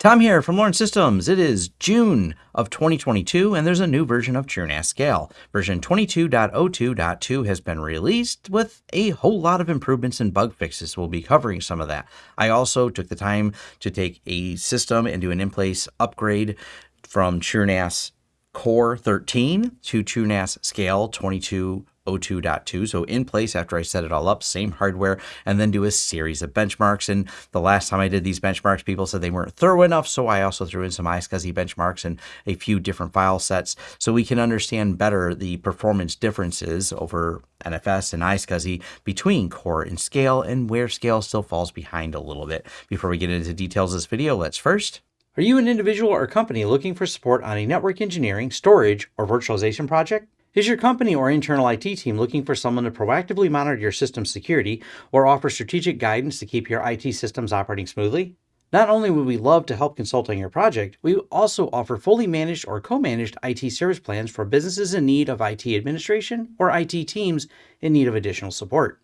Tom here from Lawrence Systems. It is June of 2022 and there's a new version of TrueNAS Scale. Version 22.02.2 has been released with a whole lot of improvements and bug fixes. We'll be covering some of that. I also took the time to take a system and do an in-place upgrade from TrueNAS Core 13 to TrueNAS Scale 22 02.2. So in place after I set it all up, same hardware, and then do a series of benchmarks. And the last time I did these benchmarks, people said they weren't thorough enough. So I also threw in some iSCSI benchmarks and a few different file sets so we can understand better the performance differences over NFS and iSCSI between core and scale and where scale still falls behind a little bit. Before we get into details of this video, let's first are you an individual or company looking for support on a network engineering, storage, or virtualization project? Is your company or internal IT team looking for someone to proactively monitor your system security or offer strategic guidance to keep your IT systems operating smoothly? Not only would we love to help consult on your project, we also offer fully managed or co-managed IT service plans for businesses in need of IT administration or IT teams in need of additional support.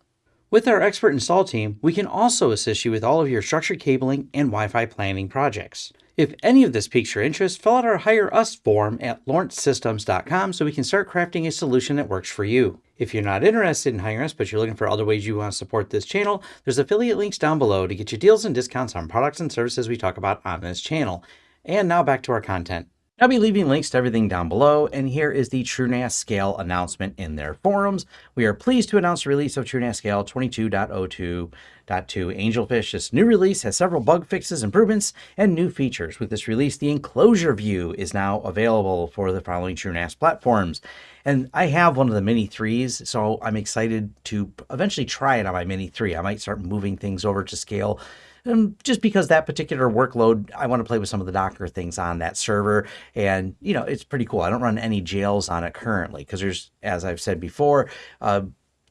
With our expert install team, we can also assist you with all of your structured cabling and Wi-Fi planning projects. If any of this piques your interest, fill out our Hire Us form at lawrencesystems.com so we can start crafting a solution that works for you. If you're not interested in hiring us, but you're looking for other ways you want to support this channel, there's affiliate links down below to get you deals and discounts on products and services we talk about on this channel. And now back to our content. I'll be leaving links to everything down below, and here is the TrueNAS Scale announcement in their forums. We are pleased to announce the release of TrueNAS Scale 22.02.2 Angelfish. This new release has several bug fixes, improvements, and new features. With this release, the enclosure view is now available for the following TrueNAS platforms. And I have one of the Mini 3s, so I'm excited to eventually try it on my Mini 3. I might start moving things over to scale um, just because that particular workload, I want to play with some of the Docker things on that server. And, you know, it's pretty cool. I don't run any jails on it currently because there's, as I've said before, uh,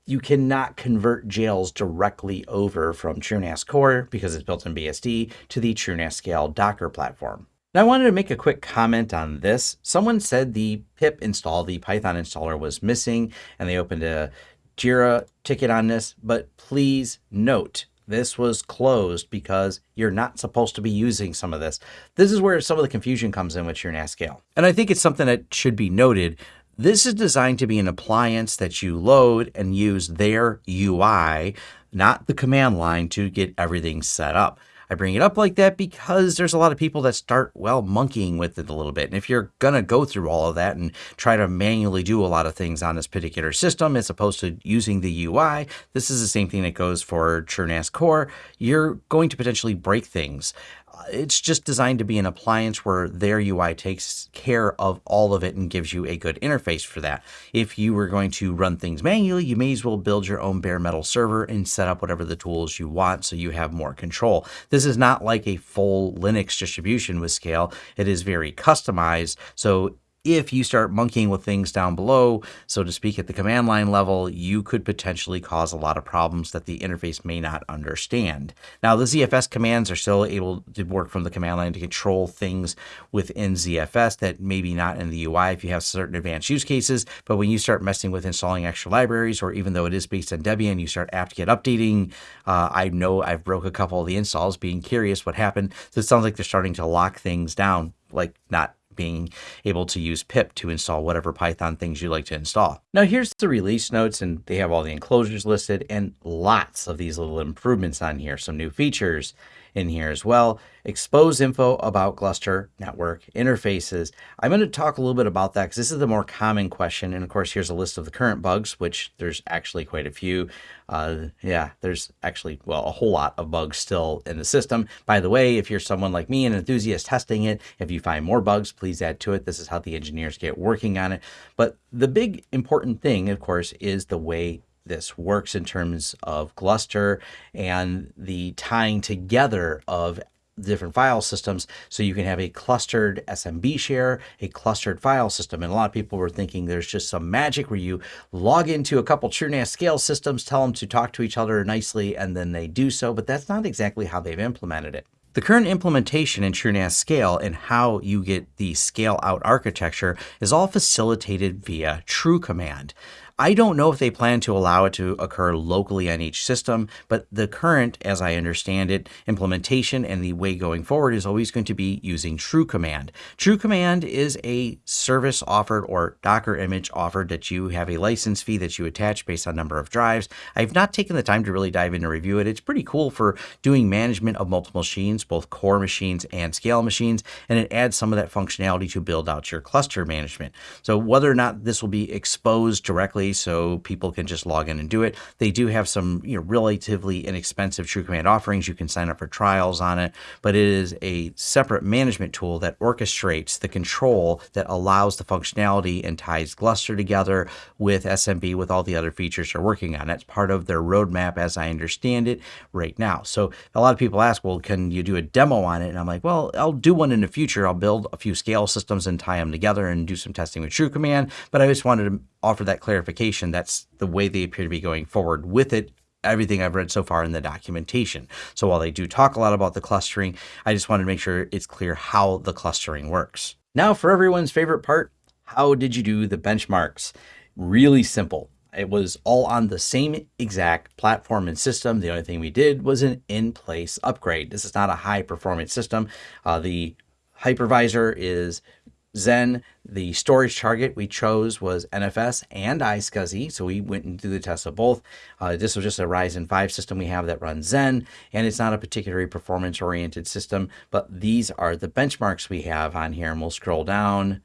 you cannot convert jails directly over from TrueNAS Core because it's built in BSD to the TrueNAS Scale Docker platform. Now I wanted to make a quick comment on this. Someone said the pip install, the Python installer was missing and they opened a Jira ticket on this, but please note this was closed because you're not supposed to be using some of this. This is where some of the confusion comes in with TrueNAS scale. And I think it's something that should be noted. This is designed to be an appliance that you load and use their UI, not the command line to get everything set up. I bring it up like that because there's a lot of people that start, well, monkeying with it a little bit. And if you're going to go through all of that and try to manually do a lot of things on this particular system as opposed to using the UI, this is the same thing that goes for TrueNAS Core. You're going to potentially break things it's just designed to be an appliance where their UI takes care of all of it and gives you a good interface for that. If you were going to run things manually, you may as well build your own bare metal server and set up whatever the tools you want so you have more control. This is not like a full Linux distribution with scale. It is very customized. So if you start monkeying with things down below, so to speak, at the command line level, you could potentially cause a lot of problems that the interface may not understand. Now, the ZFS commands are still able to work from the command line to control things within ZFS that maybe not in the UI if you have certain advanced use cases. But when you start messing with installing extra libraries, or even though it is based on Debian, you start apt-get updating. Uh, I know I've broke a couple of the installs being curious what happened. So it sounds like they're starting to lock things down, like not being able to use pip to install whatever Python things you like to install. Now here's the release notes and they have all the enclosures listed and lots of these little improvements on here, some new features in here as well. Expose info about Gluster network interfaces. I'm going to talk a little bit about that because this is the more common question. And of course, here's a list of the current bugs, which there's actually quite a few. Uh, yeah, there's actually, well, a whole lot of bugs still in the system. By the way, if you're someone like me, an enthusiast testing it, if you find more bugs, please add to it. This is how the engineers get working on it. But the big important thing, of course, is the way this works in terms of Gluster and the tying together of different file systems so you can have a clustered SMB share, a clustered file system. And a lot of people were thinking there's just some magic where you log into a couple TrueNAS scale systems, tell them to talk to each other nicely, and then they do so. But that's not exactly how they've implemented it. The current implementation in TrueNAS Scale and how you get the scale out architecture is all facilitated via TrueCommand. I don't know if they plan to allow it to occur locally on each system, but the current, as I understand it, implementation and the way going forward is always going to be using TrueCommand. True Command is a service offered or Docker image offered that you have a license fee that you attach based on number of drives. I've not taken the time to really dive in and review it. It's pretty cool for doing management of multiple machines, both core machines and scale machines, and it adds some of that functionality to build out your cluster management. So whether or not this will be exposed directly so people can just log in and do it, they do have some you know relatively inexpensive TrueCommand offerings. You can sign up for trials on it, but it is a separate management tool that orchestrates the control that allows the functionality and ties Gluster together with SMB with all the other features they're working on. That's part of their roadmap as I understand it right now. So a lot of people ask, well, can you do a demo on it? And I'm like, well, I'll do one in the future. I'll build a few scale systems and tie them together and do some testing with TrueCommand. But I just wanted to offer that clarification. That's the way they appear to be going forward with it everything I've read so far in the documentation. So while they do talk a lot about the clustering, I just wanted to make sure it's clear how the clustering works. Now for everyone's favorite part, how did you do the benchmarks? Really simple. It was all on the same exact platform and system. The only thing we did was an in-place upgrade. This is not a high performance system. Uh, the hypervisor is Xen. The storage target we chose was NFS and iSCSI, so we went and did the test of both. Uh, this was just a Ryzen 5 system we have that runs Xen, and it's not a particularly performance-oriented system, but these are the benchmarks we have on here, and we'll scroll down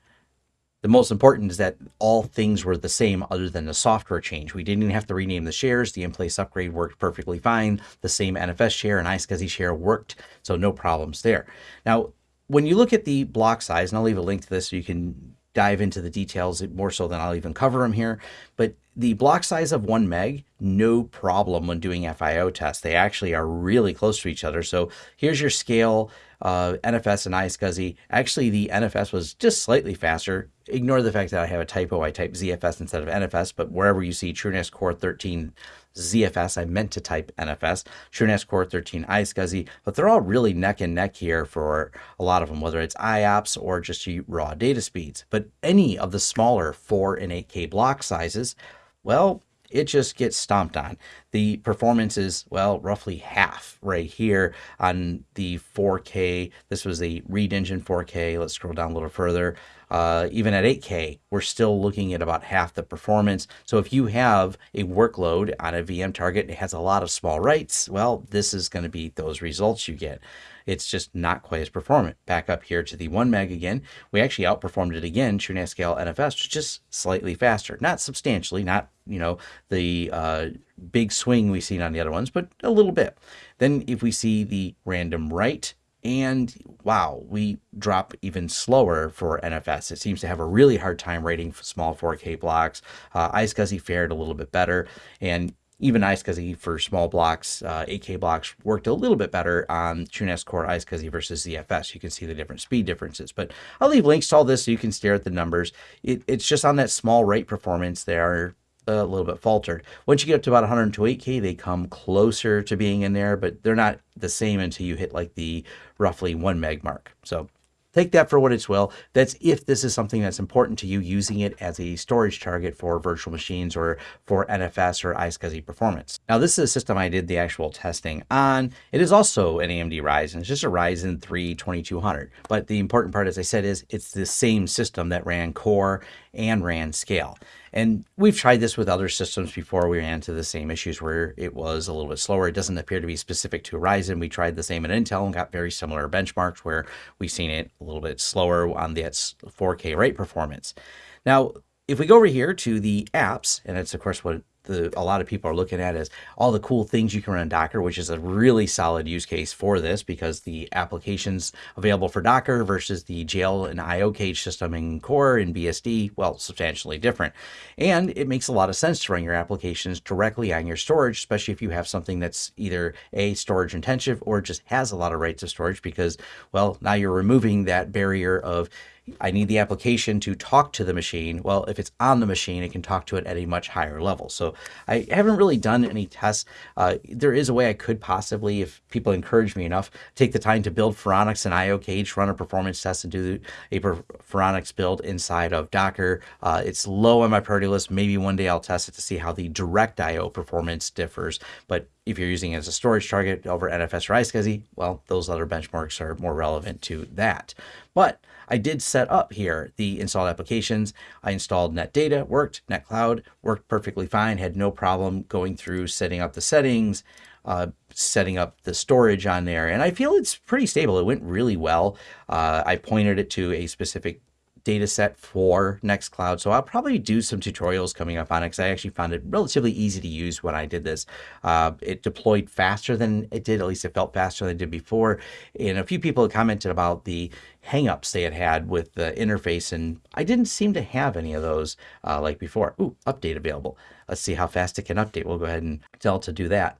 the most important is that all things were the same other than the software change. We didn't even have to rename the shares. The in-place upgrade worked perfectly fine. The same NFS share and iSCSI share worked, so no problems there. Now, when you look at the block size, and I'll leave a link to this so you can dive into the details more so than I'll even cover them here, but the block size of one meg, no problem when doing FIO tests. They actually are really close to each other. So here's your scale uh, NFS and iSCSI. Actually, the NFS was just slightly faster. Ignore the fact that I have a typo. I type ZFS instead of NFS, but wherever you see TrueNAS Core 13 ZFS, I meant to type NFS, TrueNAS Core 13 iSCSI, but they're all really neck and neck here for a lot of them, whether it's IOPS or just raw data speeds. But any of the smaller 4 and 8K block sizes, well, it just gets stomped on. The performance is, well, roughly half right here on the 4K. This was a Read Engine 4K. Let's scroll down a little further. Uh, even at 8K, we're still looking at about half the performance. So if you have a workload on a VM target, it has a lot of small writes, well, this is going to be those results you get it's just not quite as performant. Back up here to the 1 meg again, we actually outperformed it again, TrueNAS NFS, just slightly faster. Not substantially, not, you know, the uh, big swing we've seen on the other ones, but a little bit. Then if we see the random write, and wow, we drop even slower for NFS. It seems to have a really hard time rating small 4K blocks. Uh, iSCSI fared a little bit better, and even iSCSI for small blocks, uh, 8K blocks worked a little bit better on TrueNAS Core iSCSI versus ZFS. You can see the different speed differences, but I'll leave links to all this so you can stare at the numbers. It, it's just on that small rate performance, they are a little bit faltered. Once you get up to about 128K, they come closer to being in there, but they're not the same until you hit like the roughly one meg mark. So Take that for what it's will. That's if this is something that's important to you using it as a storage target for virtual machines or for NFS or iSCSI performance. Now this is a system I did the actual testing on. It is also an AMD Ryzen. It's just a Ryzen 3 2200. But the important part, as I said, is it's the same system that ran Core and ran Scale. And we've tried this with other systems before. We ran into the same issues where it was a little bit slower. It doesn't appear to be specific to Ryzen. We tried the same at Intel and got very similar benchmarks where we've seen it a little bit slower on the 4K rate performance. Now, if we go over here to the apps, and it's of course what the, a lot of people are looking at is all the cool things you can run in Docker, which is a really solid use case for this because the applications available for Docker versus the jail and iocage system in Core and BSD, well, substantially different. And it makes a lot of sense to run your applications directly on your storage, especially if you have something that's either a storage intensive or just has a lot of writes of storage because, well, now you're removing that barrier of I need the application to talk to the machine. Well, if it's on the machine, it can talk to it at a much higher level. So I haven't really done any tests. Uh, there is a way I could possibly, if people encourage me enough, take the time to build Phoronix and iocage, run a performance test and do a Phoronix build inside of Docker. Uh, it's low on my priority list. Maybe one day I'll test it to see how the direct IO performance differs. But if you're using it as a storage target over NFS or iSCSI, well, those other benchmarks are more relevant to that. But I did set up here the installed applications. I installed NetData, worked, Nextcloud worked perfectly fine, had no problem going through setting up the settings, uh, setting up the storage on there. And I feel it's pretty stable. It went really well. Uh, I pointed it to a specific data set for Nextcloud. So I'll probably do some tutorials coming up on it because I actually found it relatively easy to use when I did this. Uh, it deployed faster than it did, at least it felt faster than it did before. And a few people commented about the hangups they had had with the interface, and I didn't seem to have any of those uh, like before. Ooh, update available. Let's see how fast it can update. We'll go ahead and tell it to do that.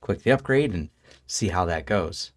Click the upgrade and see how that goes.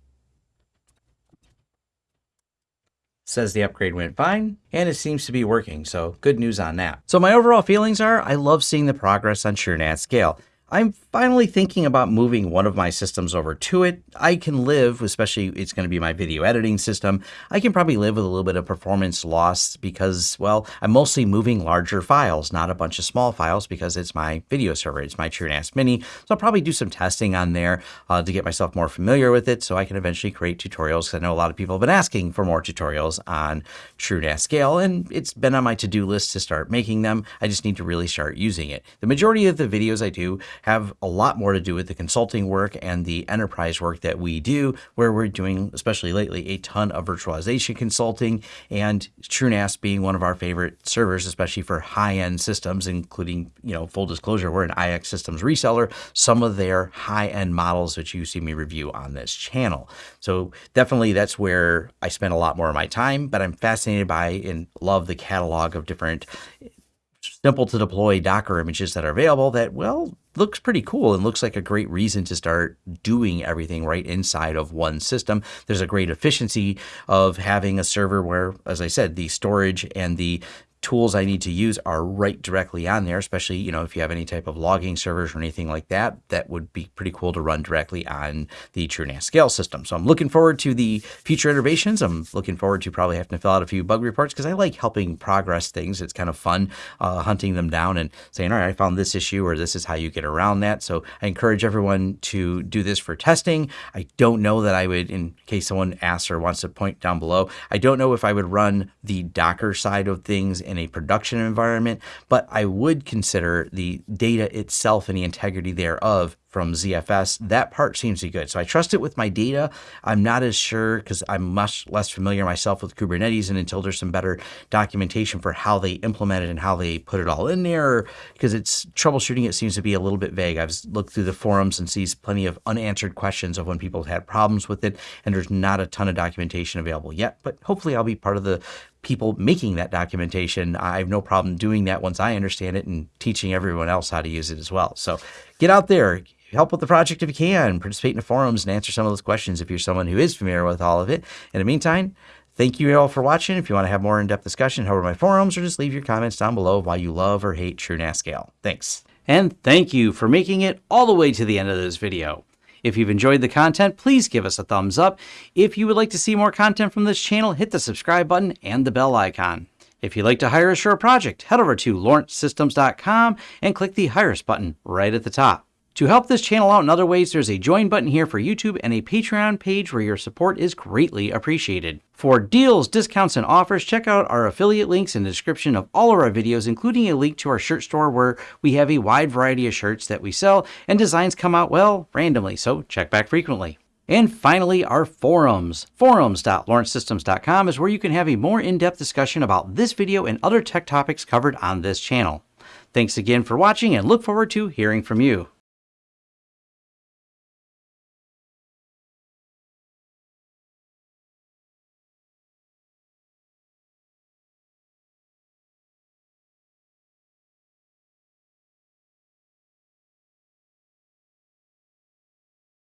Says the upgrade went fine, and it seems to be working, so good news on that. So my overall feelings are, I love seeing the progress on TrueNAS Scale. I'm finally thinking about moving one of my systems over to it. I can live, especially it's going to be my video editing system, I can probably live with a little bit of performance loss because, well, I'm mostly moving larger files, not a bunch of small files because it's my video server. It's my TrueNAS Mini. So I'll probably do some testing on there uh, to get myself more familiar with it so I can eventually create tutorials I know a lot of people have been asking for more tutorials on TrueNAS Scale and it's been on my to-do list to start making them. I just need to really start using it. The majority of the videos I do have a lot more to do with the consulting work and the enterprise work that we do, where we're doing, especially lately, a ton of virtualization consulting and TrueNAS being one of our favorite servers, especially for high-end systems, including, you know, full disclosure, we're an iXsystems reseller, some of their high-end models that you see me review on this channel. So definitely that's where I spend a lot more of my time, but I'm fascinated by and love the catalog of different simple to deploy Docker images that are available that, well, looks pretty cool and looks like a great reason to start doing everything right inside of one system. There's a great efficiency of having a server where, as I said, the storage and the tools I need to use are right directly on there, especially, you know, if you have any type of logging servers or anything like that, that would be pretty cool to run directly on the TrueNAS scale system. So I'm looking forward to the future innovations. I'm looking forward to probably having to fill out a few bug reports because I like helping progress things. It's kind of fun uh, hunting them down and saying, all right, I found this issue or this is how you get around that. So I encourage everyone to do this for testing. I don't know that I would, in case someone asks or wants to point down below, I don't know if I would run the Docker side of things in a production environment, but I would consider the data itself and the integrity thereof from ZFS, that part seems to be good. So I trust it with my data. I'm not as sure because I'm much less familiar myself with Kubernetes and until there's some better documentation for how they implement it and how they put it all in there, because it's troubleshooting, it seems to be a little bit vague. I've looked through the forums and sees plenty of unanswered questions of when people had problems with it, and there's not a ton of documentation available yet, but hopefully I'll be part of the people making that documentation. I have no problem doing that once I understand it and teaching everyone else how to use it as well. So get out there, help with the project if you can, participate in the forums and answer some of those questions if you're someone who is familiar with all of it. In the meantime, thank you all for watching. If you want to have more in-depth discussion, head over my forums or just leave your comments down below why you love or hate TrueNAS Scale. Thanks. And thank you for making it all the way to the end of this video. If you've enjoyed the content, please give us a thumbs up. If you would like to see more content from this channel, hit the subscribe button and the bell icon. If you'd like to hire a project, head over to lawrencesystems.com and click the Hire Us button right at the top. To help this channel out in other ways, there's a join button here for YouTube and a Patreon page where your support is greatly appreciated. For deals, discounts, and offers, check out our affiliate links in the description of all of our videos, including a link to our shirt store where we have a wide variety of shirts that we sell, and designs come out, well, randomly, so check back frequently. And finally, our forums. Forums.lawrencesystems.com is where you can have a more in-depth discussion about this video and other tech topics covered on this channel. Thanks again for watching and look forward to hearing from you.